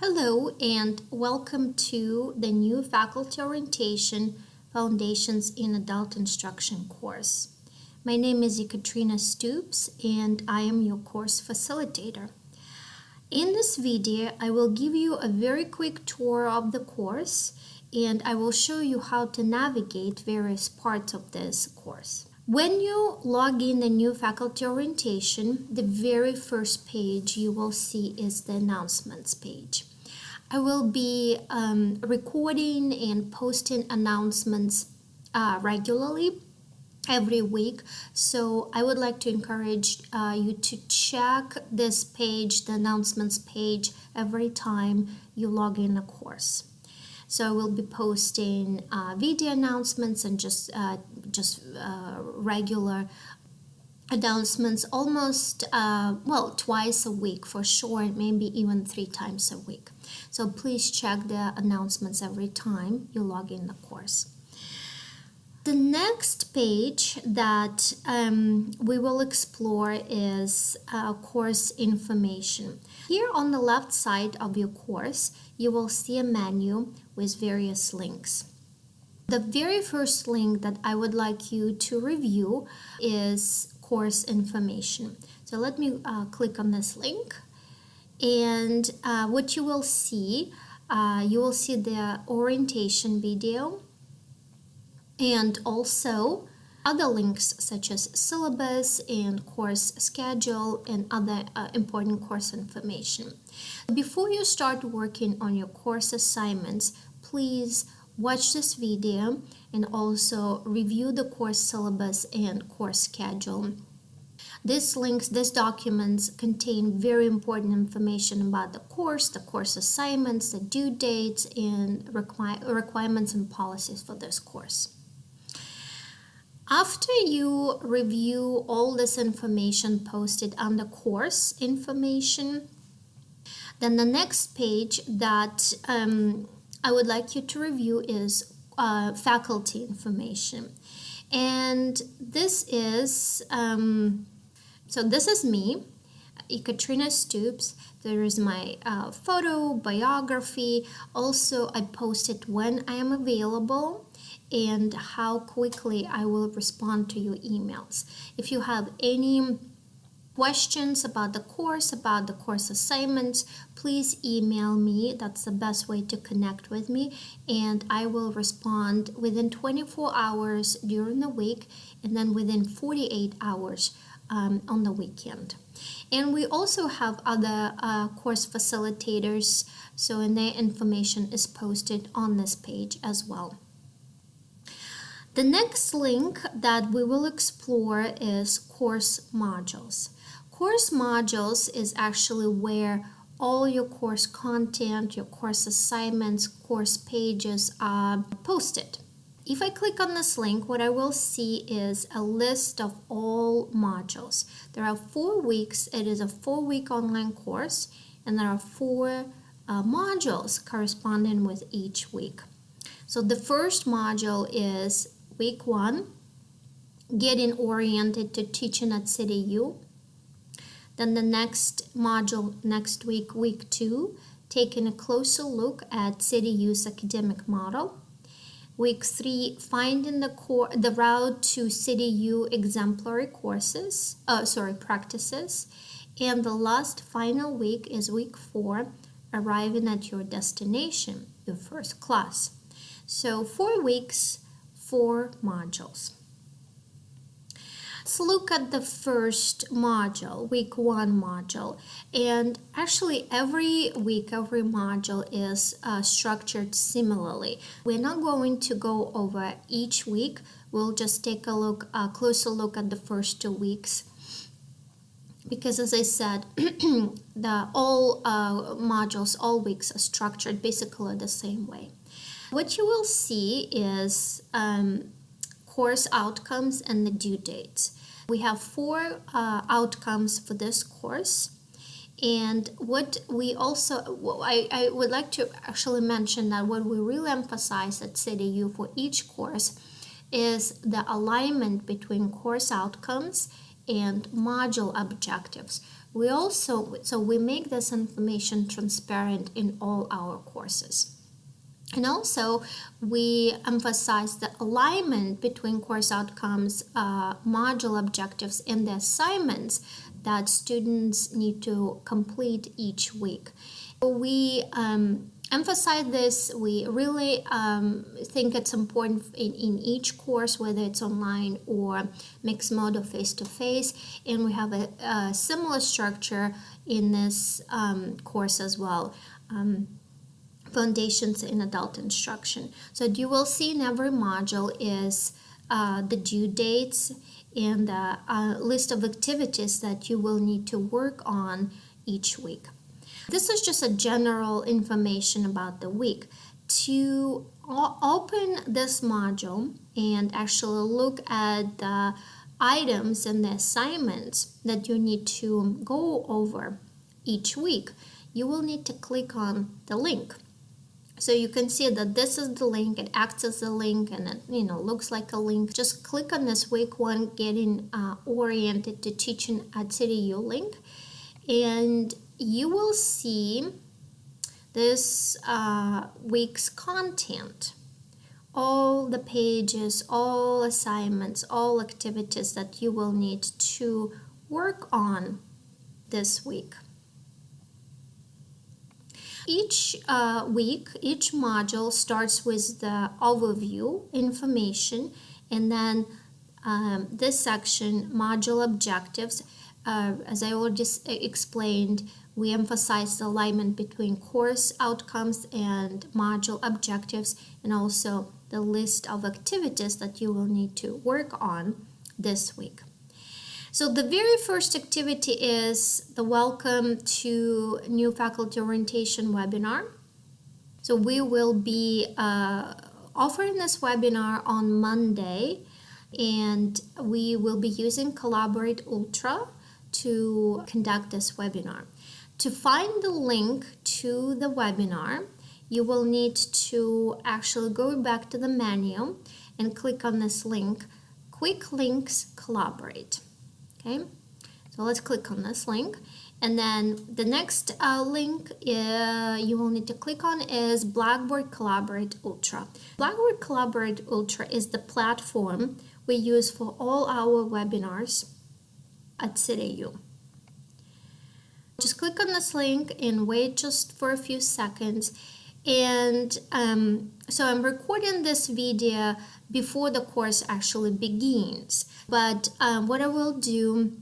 Hello and welcome to the new Faculty Orientation Foundations in Adult Instruction course. My name is Ekaterina Stoops and I am your course facilitator. In this video, I will give you a very quick tour of the course and I will show you how to navigate various parts of this course. When you log in the new faculty orientation, the very first page you will see is the announcements page. I will be um, recording and posting announcements uh, regularly every week. So I would like to encourage uh, you to check this page, the announcements page, every time you log in a course. So I will be posting uh, video announcements and just uh, just uh, regular announcements almost uh, well twice a week for sure maybe even three times a week so please check the announcements every time you log in the course the next page that um, we will explore is uh, course information. Here on the left side of your course, you will see a menu with various links. The very first link that I would like you to review is course information. So let me uh, click on this link and uh, what you will see, uh, you will see the orientation video and also other links such as syllabus and course schedule and other uh, important course information. Before you start working on your course assignments, please watch this video and also review the course syllabus and course schedule. These links, these documents contain very important information about the course, the course assignments, the due dates, and requir requirements and policies for this course. After you review all this information posted under course information, then the next page that um, I would like you to review is uh, faculty information. And this is, um, so this is me, Ekaterina Stoops. There is my uh, photo, biography. Also, I post it when I am available and how quickly I will respond to your emails. If you have any questions about the course, about the course assignments, please email me. That's the best way to connect with me. And I will respond within 24 hours during the week and then within 48 hours um, on the weekend. And we also have other uh, course facilitators, so and their information is posted on this page as well. The next link that we will explore is course modules. Course modules is actually where all your course content, your course assignments, course pages are posted. If I click on this link, what I will see is a list of all modules. There are four weeks. It is a four-week online course, and there are four uh, modules corresponding with each week. So the first module is week one, getting oriented to teaching at CityU. Then the next module next week, week two, taking a closer look at CityU's academic model. Week three, finding the core, the route to CityU exemplary courses, uh, sorry, practices. And the last final week is week four, arriving at your destination, your first class. So four weeks, four modules. Let's look at the first module, week one module. And actually every week, every module is uh, structured similarly. We're not going to go over each week. We'll just take a look, a closer look at the first two weeks because as I said, the all uh, modules, all weeks are structured basically the same way. What you will see is um, course outcomes and the due dates. We have four uh, outcomes for this course. And what we also, I, I would like to actually mention that what we really emphasize at CityU for each course is the alignment between course outcomes and module objectives. We also, so we make this information transparent in all our courses. And also, we emphasize the alignment between course outcomes, uh, module objectives, and the assignments that students need to complete each week. We um, emphasize this. We really um, think it's important in, in each course, whether it's online or mixed mode or face to face. And we have a, a similar structure in this um, course as well. Um, foundations in adult instruction. So you will see in every module is uh, the due dates and the uh, list of activities that you will need to work on each week. This is just a general information about the week. To open this module and actually look at the items and the assignments that you need to go over each week, you will need to click on the link. So you can see that this is the link, it acts as a link and it you know looks like a link. Just click on this week one getting uh, oriented to teaching at CityU link and you will see this uh, week's content. All the pages, all assignments, all activities that you will need to work on this week. Each uh, week, each module starts with the overview information and then um, this section, module objectives. Uh, as I already explained, we emphasize the alignment between course outcomes and module objectives and also the list of activities that you will need to work on this week. So the very first activity is the Welcome to New Faculty Orientation webinar. So we will be uh, offering this webinar on Monday and we will be using Collaborate Ultra to conduct this webinar. To find the link to the webinar, you will need to actually go back to the menu and click on this link, Quick Links Collaborate okay so let's click on this link and then the next uh, link uh, you will need to click on is Blackboard Collaborate Ultra. Blackboard Collaborate Ultra is the platform we use for all our webinars at CityU. Just click on this link and wait just for a few seconds. And um, so I'm recording this video before the course actually begins. But um, what I will do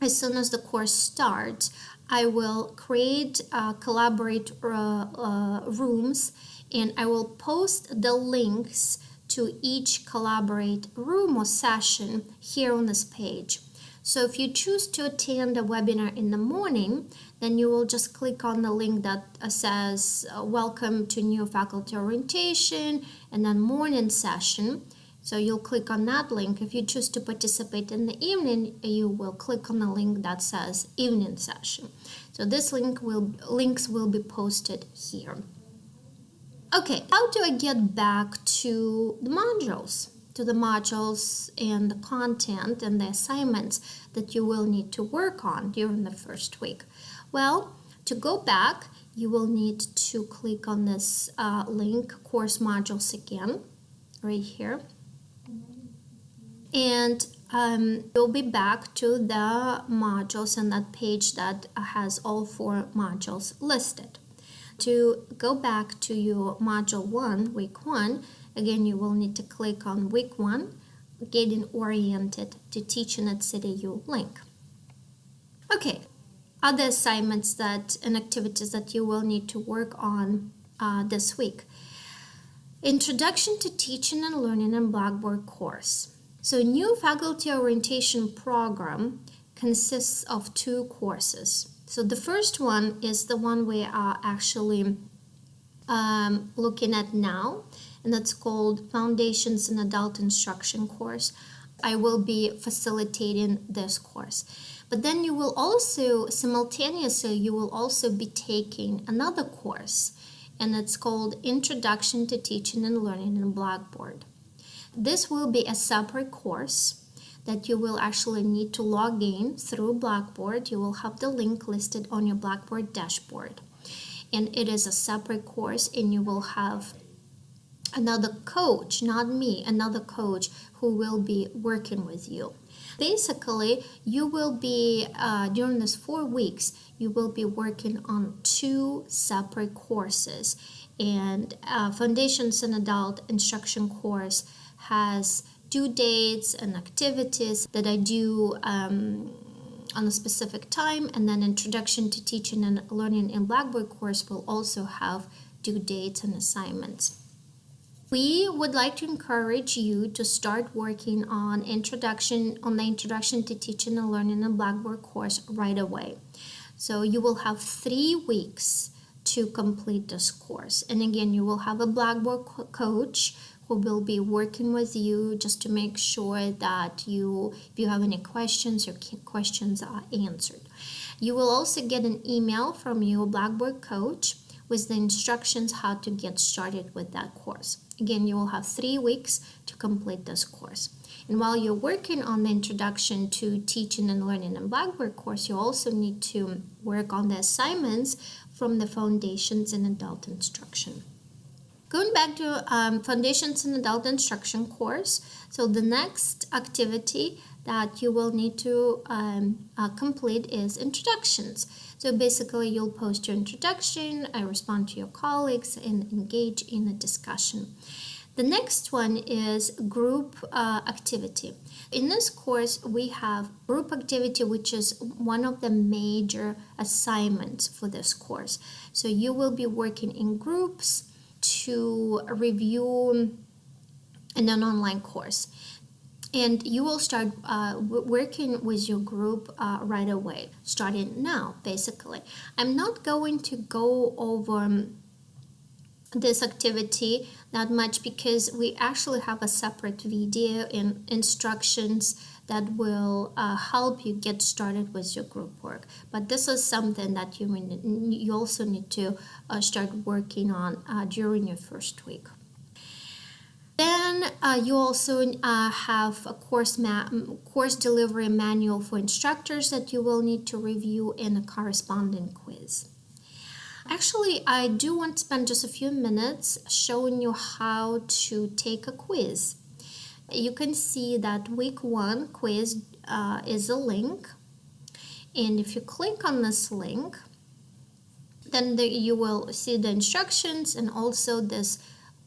as soon as the course starts, I will create uh, collaborate uh, uh, rooms and I will post the links to each collaborate room or session here on this page. So if you choose to attend a webinar in the morning, then you will just click on the link that uh, says uh, welcome to new faculty orientation and then morning session. So you'll click on that link. If you choose to participate in the evening, you will click on the link that says evening session. So this link will links will be posted here. Okay, how do I get back to the modules? To the modules and the content and the assignments that you will need to work on during the first week. Well, to go back, you will need to click on this uh, link, course modules again, right here and um, you'll be back to the modules and that page that has all four modules listed. To go back to your module 1, week 1, again you will need to click on week 1, getting oriented to teaching at CityU link. Okay, other assignments that and activities that you will need to work on uh, this week. Introduction to Teaching and Learning in Blackboard course. So new faculty orientation program consists of two courses. So the first one is the one we are actually um, looking at now, and that's called Foundations in Adult Instruction course. I will be facilitating this course. But then you will also, simultaneously, you will also be taking another course, and it's called Introduction to Teaching and Learning in Blackboard. This will be a separate course that you will actually need to log in through Blackboard. You will have the link listed on your Blackboard dashboard. And it is a separate course and you will have another coach, not me, another coach who will be working with you. Basically, you will be, uh, during this four weeks, you will be working on two separate courses. And uh, Foundations in Adult Instruction course has due dates and activities that I do um, on a specific time. And then Introduction to Teaching and Learning in Blackboard course will also have due dates and assignments. We would like to encourage you to start working on introduction on the Introduction to Teaching and Learning in Blackboard course right away. So you will have three weeks to complete this course. And again, you will have a Blackboard co coach who will be working with you just to make sure that you, if you have any questions, your questions are answered. You will also get an email from your Blackboard coach with the instructions how to get started with that course. Again, you will have three weeks to complete this course. And while you're working on the introduction to teaching and learning in Blackboard course, you also need to work on the assignments from the foundations in adult instruction. Going back to um, foundations in adult instruction course, so the next activity that you will need to um, uh, complete is introductions. So basically you'll post your introduction, I respond to your colleagues and engage in a discussion. The next one is group uh, activity. In this course, we have group activity, which is one of the major assignments for this course. So you will be working in groups to review in an online course and you will start uh, working with your group uh, right away starting now basically. I'm not going to go over um, this activity that much because we actually have a separate video and instructions that will uh, help you get started with your group work. But this is something that you you also need to uh, start working on uh, during your first week then uh, you also uh, have a course, course delivery manual for instructors that you will need to review in a corresponding quiz. Actually, I do want to spend just a few minutes showing you how to take a quiz. You can see that week one quiz uh, is a link. And if you click on this link, then the, you will see the instructions and also this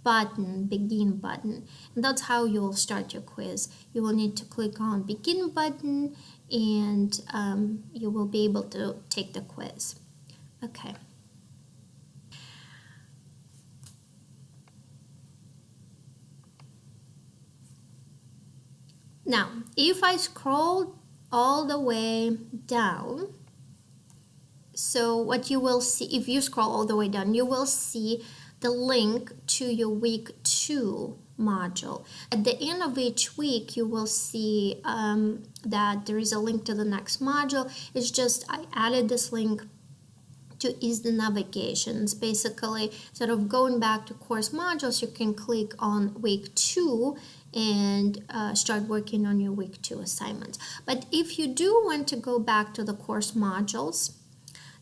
button, begin button. And that's how you'll start your quiz. You will need to click on begin button and um, you will be able to take the quiz. Okay. Now, if I scroll all the way down, so what you will see, if you scroll all the way down, you will see the link to your week two module. At the end of each week, you will see um, that there is a link to the next module. It's just I added this link to ease the navigation. It's Basically, instead of going back to course modules, you can click on week two and uh, start working on your week two assignments. But if you do want to go back to the course modules,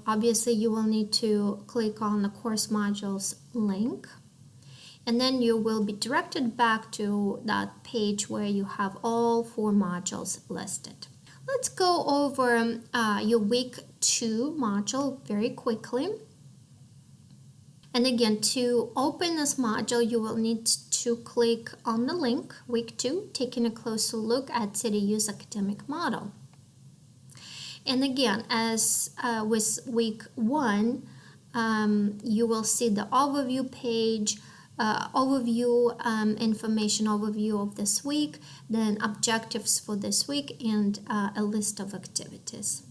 obviously you will need to click on the course modules link and then you will be directed back to that page where you have all four modules listed. Let's go over uh, your week two module very quickly. And again, to open this module, you will need to click on the link, week two, taking a closer look at CityU's academic model. And again, as uh, with week one, um, you will see the overview page, uh, overview um, information overview of this week, then objectives for this week, and uh, a list of activities.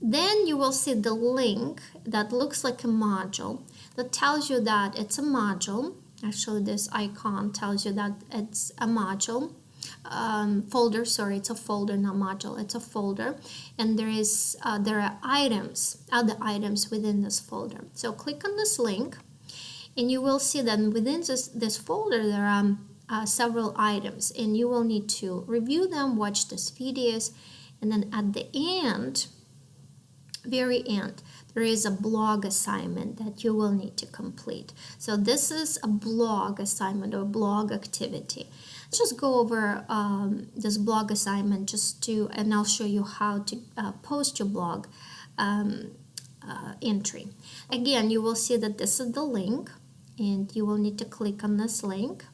Then you will see the link that looks like a module that tells you that it's a module. Actually, this icon tells you that it's a module um, folder sorry it's a folder not module it's a folder and there is uh, there are items other items within this folder so click on this link and you will see that within this this folder there are uh, several items and you will need to review them, watch these videos, and then at the end, very end, there is a blog assignment that you will need to complete. So this is a blog assignment or blog activity. Just go over um, this blog assignment just to, and I'll show you how to uh, post your blog um, uh, entry. Again, you will see that this is the link and you will need to click on this link.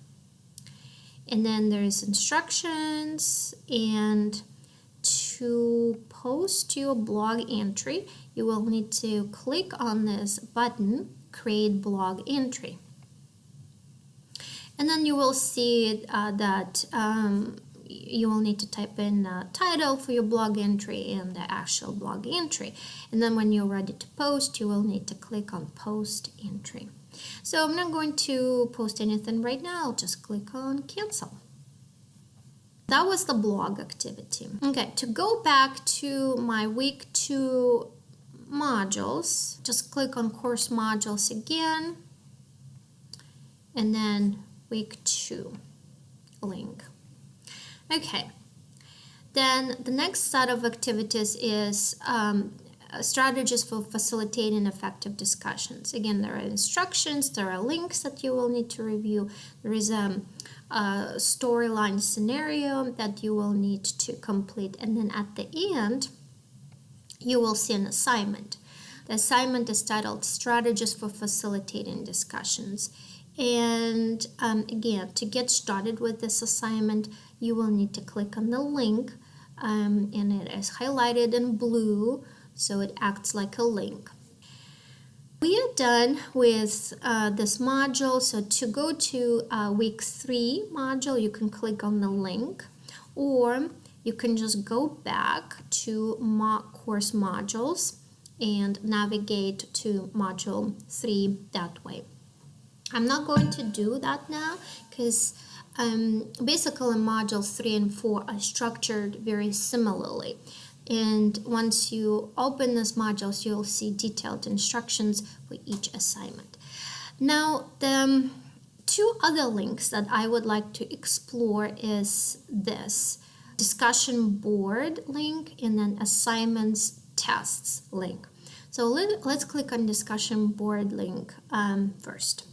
And then there's instructions and to post your blog entry, you will need to click on this button, create blog entry. And then you will see uh, that um, you will need to type in a title for your blog entry and the actual blog entry. And then when you're ready to post, you will need to click on post entry. So I'm not going to post anything right now. I'll just click on cancel. That was the blog activity. Okay, to go back to my week two modules, just click on course modules again, and then week two link. Okay, then the next set of activities is um, strategies for facilitating effective discussions. Again, there are instructions, there are links that you will need to review. There is a um, a storyline scenario that you will need to complete and then at the end you will see an assignment. The assignment is titled Strategies for Facilitating Discussions and um, again to get started with this assignment you will need to click on the link um, and it is highlighted in blue so it acts like a link. We are done with uh, this module. So to go to uh, week three module, you can click on the link or you can just go back to mock course modules and navigate to module three that way. I'm not going to do that now because um, basically modules three and four are structured very similarly. And once you open this modules you'll see detailed instructions for each assignment. Now the um, two other links that I would like to explore is this discussion board link and then assignments tests link. So let, us click on discussion board link um, first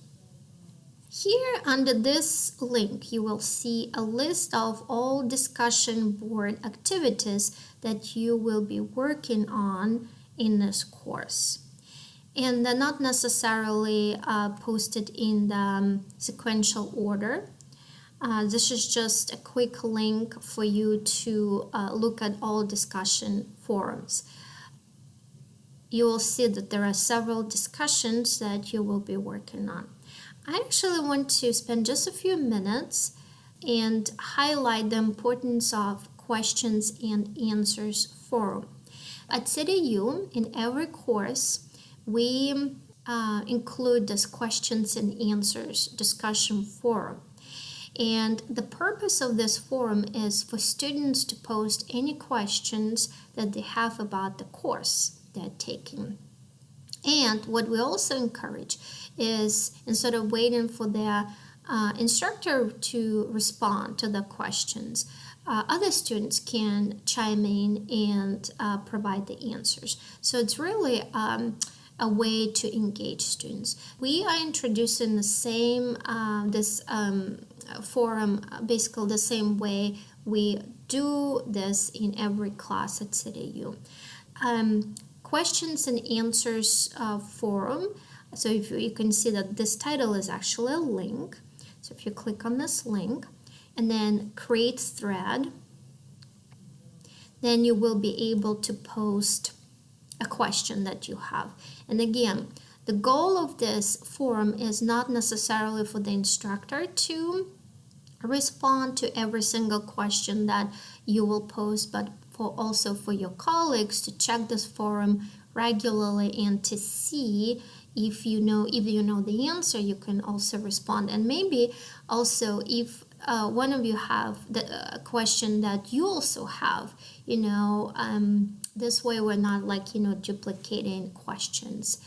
here under this link, you will see a list of all discussion board activities that you will be working on in this course. And they're not necessarily uh, posted in the um, sequential order. Uh, this is just a quick link for you to uh, look at all discussion forums. You will see that there are several discussions that you will be working on. I actually want to spend just a few minutes and highlight the importance of questions and answers forum. At CityU, in every course, we uh, include this questions and answers discussion forum. And the purpose of this forum is for students to post any questions that they have about the course they're taking. And what we also encourage is instead of waiting for their uh, instructor to respond to the questions, uh, other students can chime in and uh, provide the answers. So it's really um, a way to engage students. We are introducing the same, uh, this um, forum, basically the same way we do this in every class at CityU. Um, questions and answers uh, forum so if you, you can see that this title is actually a link. So if you click on this link and then create thread, then you will be able to post a question that you have. And again, the goal of this forum is not necessarily for the instructor to respond to every single question that you will post, but for also for your colleagues to check this forum regularly and to see if you know if you know the answer you can also respond. And maybe also if uh, one of you have the uh, question that you also have you know um, this way we're not like you know duplicating questions.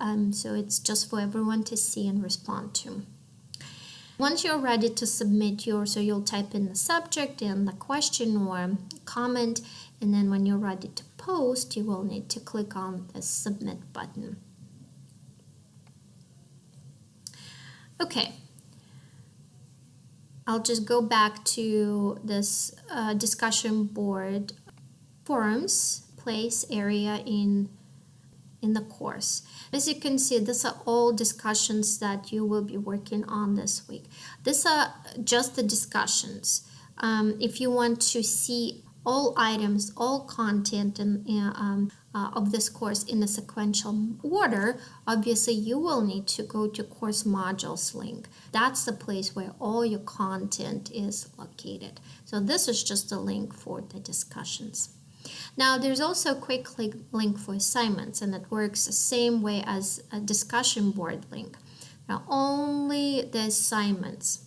Um, so it's just for everyone to see and respond to Once you're ready to submit your, so you'll type in the subject and the question or comment, and then when you're ready to post, you will need to click on the submit button. Okay, I'll just go back to this uh, discussion board forums place area in in the course. As you can see, these are all discussions that you will be working on this week. These are just the discussions. Um, if you want to see all items, all content in, um, uh, of this course in a sequential order, obviously you will need to go to course modules link. That's the place where all your content is located. So this is just a link for the discussions. Now there's also a quick link for assignments and it works the same way as a discussion board link. Now only the assignments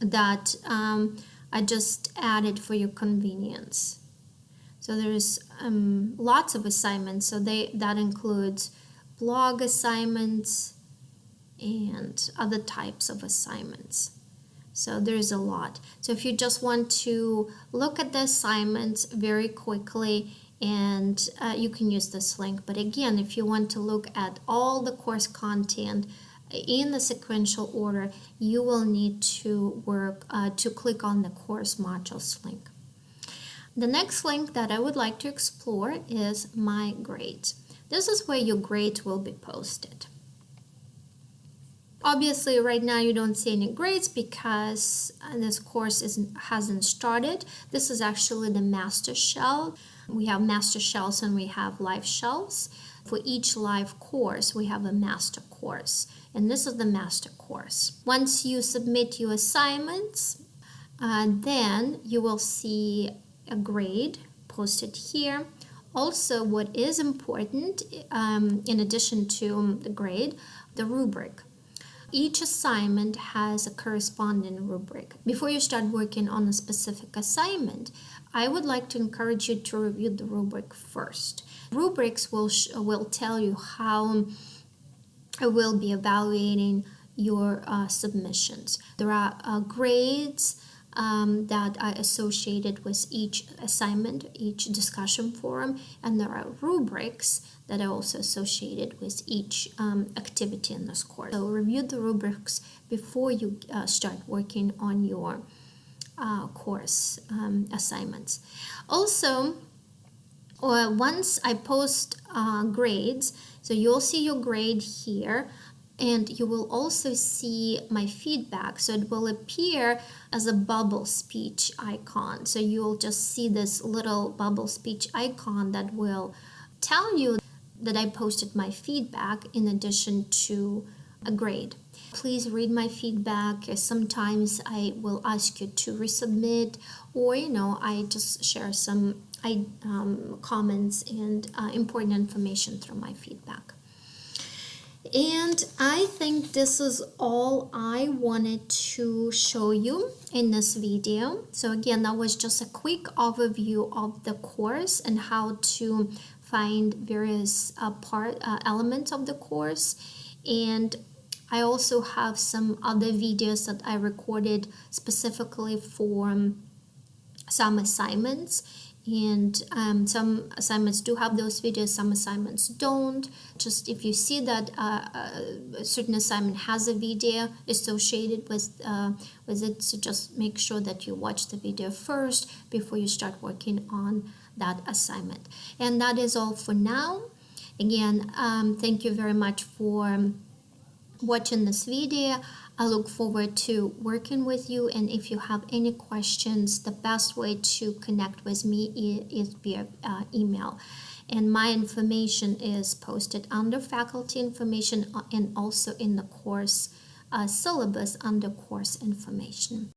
that um, I just added for your convenience. So there's um, lots of assignments. So they that includes blog assignments and other types of assignments. So there's a lot. So if you just want to look at the assignments very quickly and uh, you can use this link. But again, if you want to look at all the course content in the sequential order, you will need to work uh, to click on the course modules link. The next link that I would like to explore is My Grades. This is where your grades will be posted. Obviously, right now you don't see any grades because uh, this course isn't, hasn't started. This is actually the master shell. We have master shells and we have live shells. For each live course, we have a master course, and this is the master course. Once you submit your assignments, uh, then you will see a grade posted here. Also, what is important, um, in addition to the grade, the rubric. Each assignment has a corresponding rubric. Before you start working on a specific assignment, I would like to encourage you to review the rubric first. Rubrics will, will tell you how I will be evaluating your uh, submissions. There are uh, grades um, that are associated with each assignment, each discussion forum, and there are rubrics that are also associated with each um, activity in this course. So review the rubrics before you uh, start working on your uh, course um, assignments. Also, once I post uh, grades, so you'll see your grade here, and you will also see my feedback so it will appear as a bubble speech icon so you'll just see this little bubble speech icon that will tell you that I posted my feedback in addition to a grade. Please read my feedback. Sometimes I will ask you to resubmit or you know I just share some I, um, comments and uh, important information through my feedback. And I think this is all I wanted to show you in this video. So again, that was just a quick overview of the course and how to find various uh, part uh, elements of the course. And I also have some other videos that I recorded specifically for um, some assignments and um, some assignments do have those videos some assignments don't just if you see that uh, a certain assignment has a video associated with uh, with it so just make sure that you watch the video first before you start working on that assignment and that is all for now again um, thank you very much for watching this video I look forward to working with you and if you have any questions, the best way to connect with me is via uh, email. And my information is posted under faculty information uh, and also in the course uh, syllabus under course information.